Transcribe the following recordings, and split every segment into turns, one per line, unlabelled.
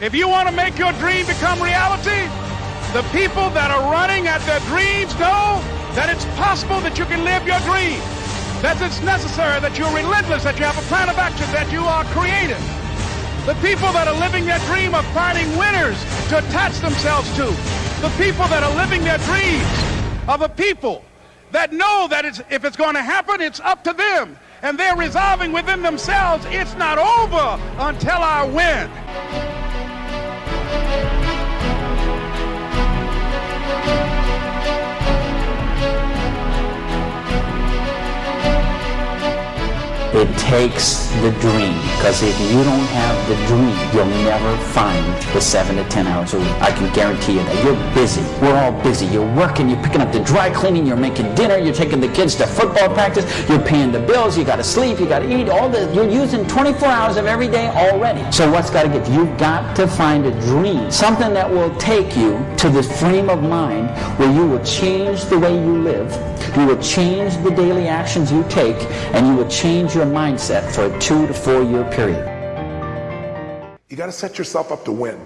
If you want to make your dream become reality, the people that are running at their dreams know that it's possible that you can live your dream, that it's necessary, that you're relentless, that you have a plan of action, that you are creative. The people that are living their dream are finding winners to attach themselves to. The people that are living their dreams are the people that know that it's, if it's going to happen, it's up to them. And they're resolving within themselves, it's not over until I win.
It takes the dream, because if you don't have the dream, you'll never find the seven to ten hours a week. I can guarantee you that. You're busy. We're all busy. You're working, you're picking up the dry cleaning, you're making dinner, you're taking the kids to football practice, you're paying the bills, you gotta sleep, you gotta eat, all the you're using 24 hours of every day already. So what's gotta give? You've got to find a dream. Something that will take you to the frame of mind where you will change the way you live, you will change the daily actions you take, and you will change your mindset for a two to four year period.
You got to set yourself up to win.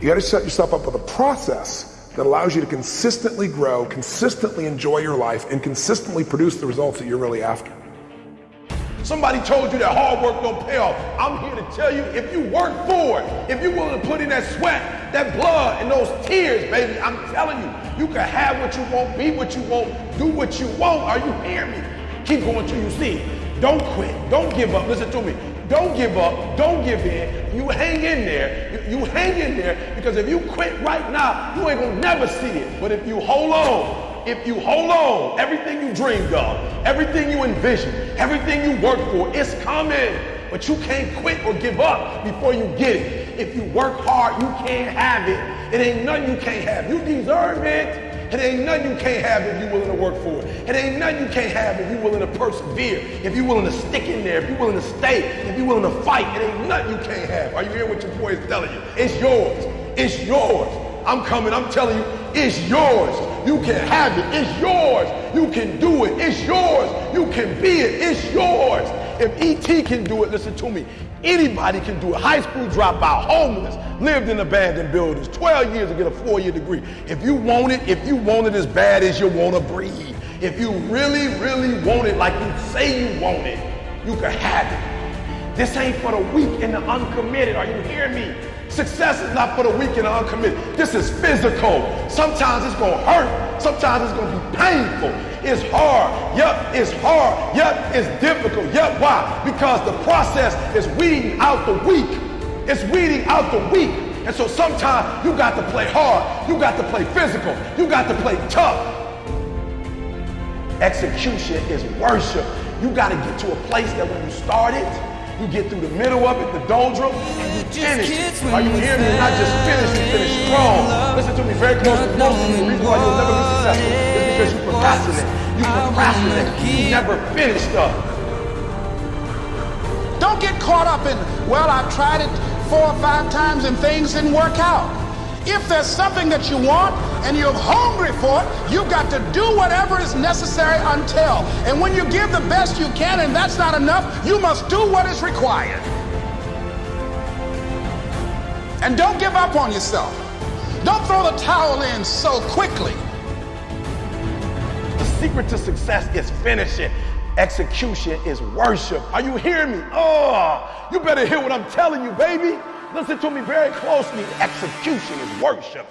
You got to set yourself up with a process that allows you to consistently grow, consistently enjoy your life, and consistently produce the results that you're really after.
Somebody told you that hard work don't pay off. I'm here to tell you, if you work for it, if you're willing to put in that sweat, that blood, and those tears, baby, I'm telling you, you can have what you want, be what you want, do what you want. Are you hearing me? Keep going till you see it. Don't quit. Don't give up. Listen to me. Don't give up. Don't give in. You hang in there. You, hang in there because if you quit right now, you ain't gonna never see it. But if you hold on, if you hold on, everything you dreamed of, everything you envisioned, everything you worked for, it's coming. But you can't quit or give up before you get it. If you work hard, you can't have it. It ain't nothing you can't have. You deserve it. It ain't nothing you can't have if you're willing to work for it. It ain't nothing you can't have if you're willing to persevere, if you're willing to stick in there, if you're willing to stay, if you're willing to fight. It ain't nothing you can't have. Are you hearing what your boy is telling you? It's yours. It's yours. I'm coming. I'm telling you, it's yours. You can have it. It's yours. You can do it. It's yours. You can be it. It's yours. If ET can do it, listen to me. Anybody can do it. High school dropout, homeless, lived in abandoned buildings, 12 years to get a four-year degree. If you want it, if you want it as bad as you want to breathe, if you really, really want it like you say you want it, you can have it. This ain't for the weak and the uncommitted. Are you hearing me? Success is not for the weak and uncommitted. This is physical. Sometimes it's going to hurt. Sometimes it's going to be painful. It's hard. Yep, it's hard. Yep, it's difficult. Yep, why? Because the process is weeding out the weak. It's weeding out the weak. And so sometimes you got to play hard. You got to play physical. You got to play tough. Execution is worship. You got to get to a place that when you start it, you get through the middle of it, the doldrum, and you finish it. Are you hearing me? Not just finish, you finish strong. Listen to me very closely. Most of the reason why you'll never be successful is because you procrastinate. You procrastinate. You never finish stuff.
Don't get caught up in, well, I've tried it four or five times and things didn't work out. If there's something that you want and you're hungry for it, you've got to do whatever is necessary until. And when you give the best you can and that's not enough, you must do what is required. And don't give up on yourself. Don't throw the towel in so quickly.
The secret to success is finishing. Execution is worship. Are you hearing me? Oh, you better hear what I'm telling you, baby. Listen to me very closely. Execution is worship.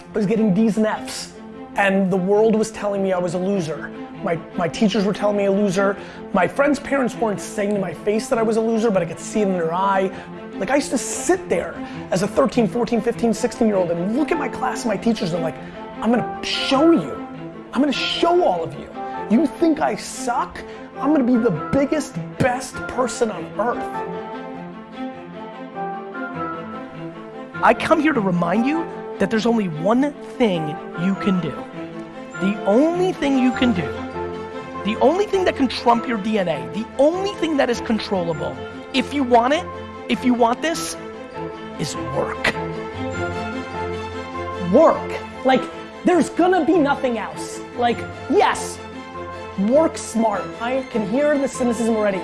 I was getting D's and F's, and the world was telling me I was a loser. My, my teachers were telling me a loser. My friends' parents weren't saying to my face that I was a loser, but I could see it in their eye. Like I used to sit there as a 13, 14, 15, 16 year old and look at my class and my teachers and like, I'm gonna show you. I'm gonna show all of you. You think I suck? I'm gonna be the biggest, best person on earth. I come here to remind you that there's only one thing you can do. The only thing you can do, the only thing that can trump your DNA, the only thing that is controllable, if you want it, if you want this, is work. work. Like, there's gonna be nothing else. Like, yes, work smart. I can hear the cynicism already.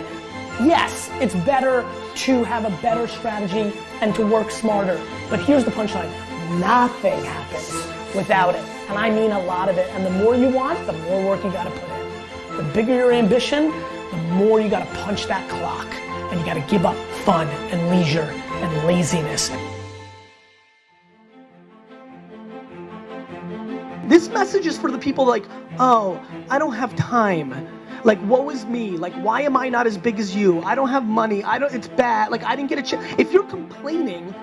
Yes, it's better to have a better strategy and to work smarter. But here's the punchline nothing happens without it. And I mean a lot of it. And the more you want, the more work you gotta put in. The bigger your ambition, the more you gotta punch that clock. And you gotta give up fun and leisure and laziness. This message is for the people like, oh, I don't have time. Like, woe is me. Like, why am I not as big as you? I don't have money. I don't, it's bad. Like, I didn't get a chance. If you're complaining,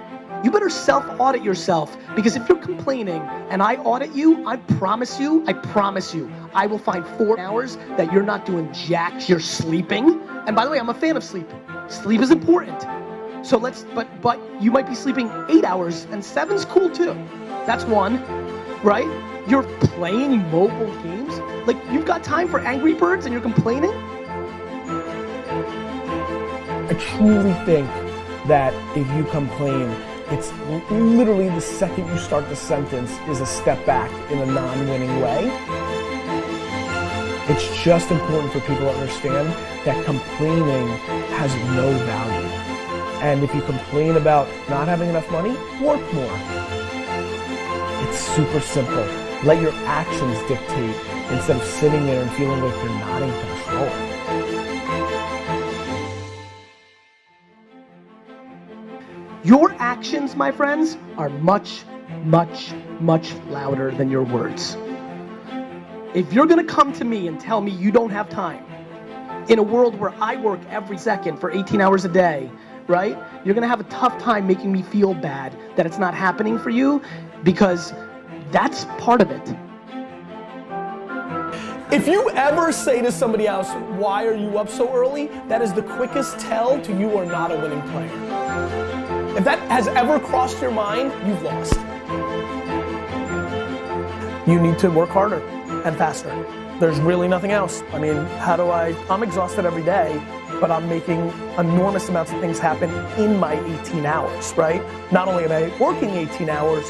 you better self audit yourself because if you're complaining and I audit you, I promise you, I promise you, I will find four hours that you're not doing jack, you're sleeping. And by the way, I'm a fan of sleep. Sleep is important. So let's, but, but you might be sleeping eight hours and seven's cool too. That's one, right? You're playing mobile games. Like you've got time for Angry Birds and you're complaining?
I truly think that if you complain, it's literally the second you start the sentence is a step back in a non-winning way. It's just important for people to understand that complaining has no value. And if you complain about not having enough money, work more. It's super simple. Let your actions dictate instead of sitting there and feeling like you're not in control.
Your actions, my friends, are much, much, much louder than your words. If you're gonna come to me and tell me you don't have time, in a world where I work every second for 18 hours a day, right? You're gonna have a tough time making me feel bad that it's not happening for you because that's part of it. If you ever say to somebody else, why are you up so early? That is the quickest tell to you are not a winning player. If that has ever crossed your mind, you've lost. You need to work harder and faster. There's really nothing else. I mean, how do I, I'm exhausted every day, but I'm making enormous amounts of things happen in my 18 hours, right? Not only am I working 18 hours,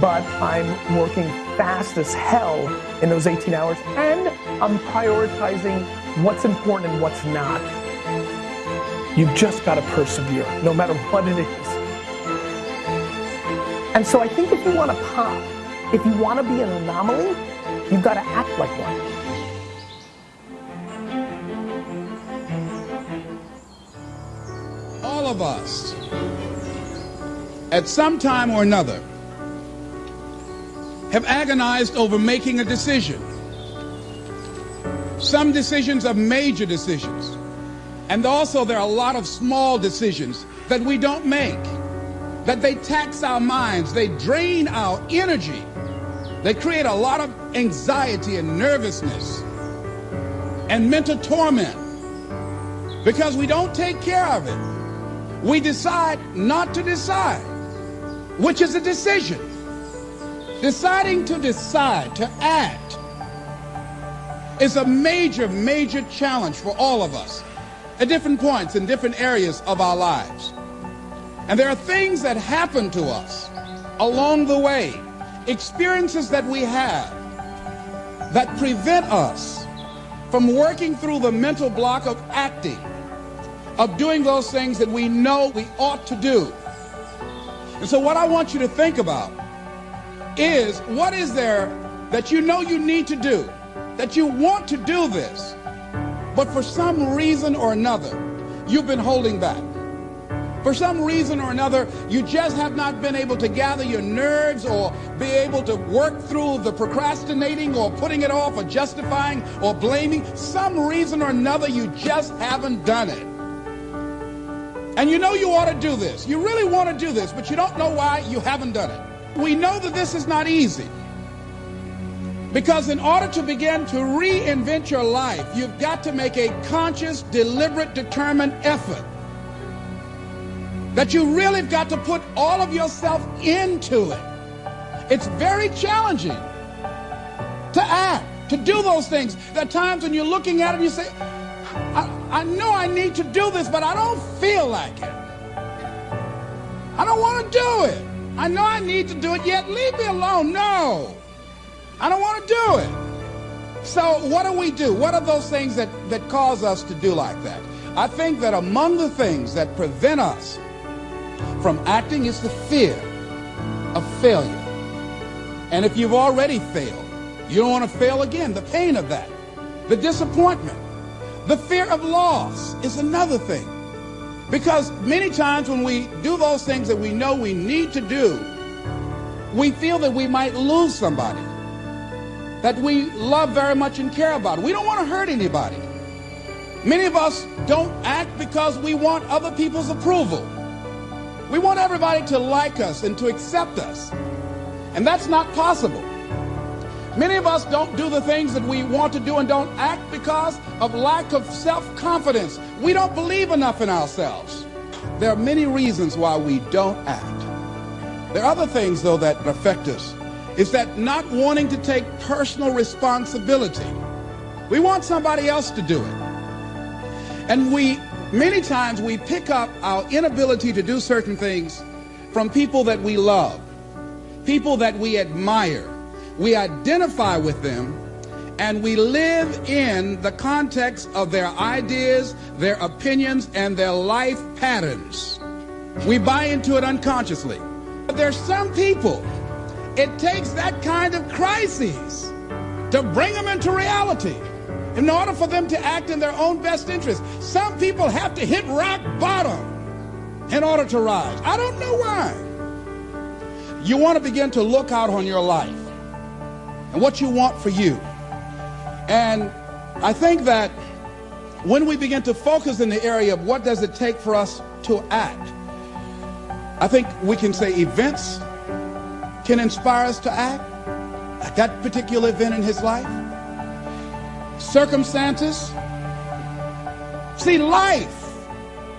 but I'm working fast as hell in those 18 hours and I'm prioritizing what's important and what's not. You've just got to persevere, no matter what it is. And so I think if you want to pop, if you want to be an anomaly, you've got to act like one.
Of us, at some time or another, have agonized over making a decision. Some decisions are major decisions. And also there are a lot of small decisions that we don't make, that they tax our minds, they drain our energy, they create a lot of anxiety and nervousness and mental torment because we don't take care of it. We decide not to decide, which is a decision. Deciding to decide, to act, is a major, major challenge for all of us at different points in different areas of our lives. And there are things that happen to us along the way, experiences that we have that prevent us from working through the mental block of acting, of doing those things that we know we ought to do. And so what I want you to think about is what is there that you know you need to do, that you want to do this, but for some reason or another, you've been holding back. For some reason or another, you just have not been able to gather your nerves or be able to work through the procrastinating or putting it off or justifying or blaming. Some reason or another, you just haven't done it. And you know you ought to do this. You really want to do this, but you don't know why you haven't done it we know that this is not easy. Because in order to begin to reinvent your life, you've got to make a conscious, deliberate, determined effort. That you really have got to put all of yourself into it. It's very challenging to act, to do those things. There are times when you're looking at it and you say, I, know I need to do this, but I don't feel like it. I don't want to do it. I know I need to do it, yet leave me alone. No, I don't want to do it. So what do we do? What are those things that, that cause us to do like that? I think that among the things that prevent us from acting is the fear of failure. And if you've already failed, you don't want to fail again. The pain of that, the disappointment, the fear of loss is another thing. Because many times when we do those things that we know we need to do, we feel that we might lose somebody that we love very much and care about. We don't want to hurt anybody. Many of us don't act because we want other people's approval. We want everybody to like us and to accept us. And that's not possible. Many of us don't do the things that we want to do and don't act because of lack of self-confidence. We don't believe enough in ourselves. There are many reasons why we don't act. There are other things, though, that affect us. Is that not wanting to take personal responsibility. We want somebody else to do it. And we, many times, we pick up our inability to do certain things from people that we love, people that we admire. We identify with them and we live in the context of their ideas, their opinions, and their life patterns. We buy into it unconsciously. But there's some people, it takes that kind of crises to bring them into reality in order for them to act in their own best interest. Some people have to hit rock bottom in order to rise. I don't know why. You want to begin to look out on your life and what you want for you. And I think that when we begin to focus in the area of what does it take for us to act, I think we can say events can inspire us to act at that particular event in his life. Circumstances. See, life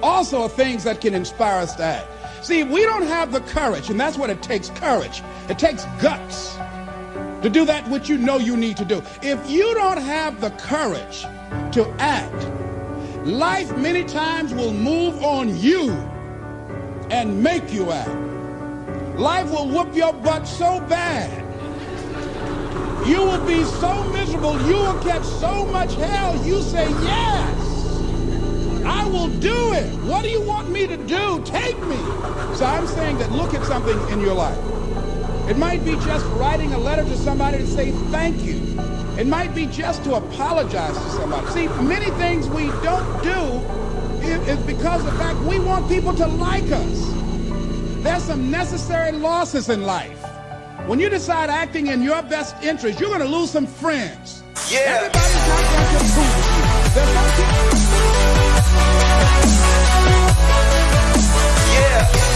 also are things that can inspire us to act. See, we don't have the courage, and that's what it takes courage. It takes guts to do that which you know you need to do. If you don't have the courage to act, life many times will move on you and make you act. Life will whoop your butt so bad. You will be so miserable. You will catch so much hell. You say, yes, I will do it. What do you want me to do? Take me. So I'm saying that look at something in your life. It might be just writing a letter to somebody to say thank you. It might be just to apologize to somebody. See, many things we don't do is because of the fact we want people to like us. There's some necessary losses in life. When you decide acting in your best interest, you're going to lose some friends.
Yeah.
Everybody's not going to Yeah.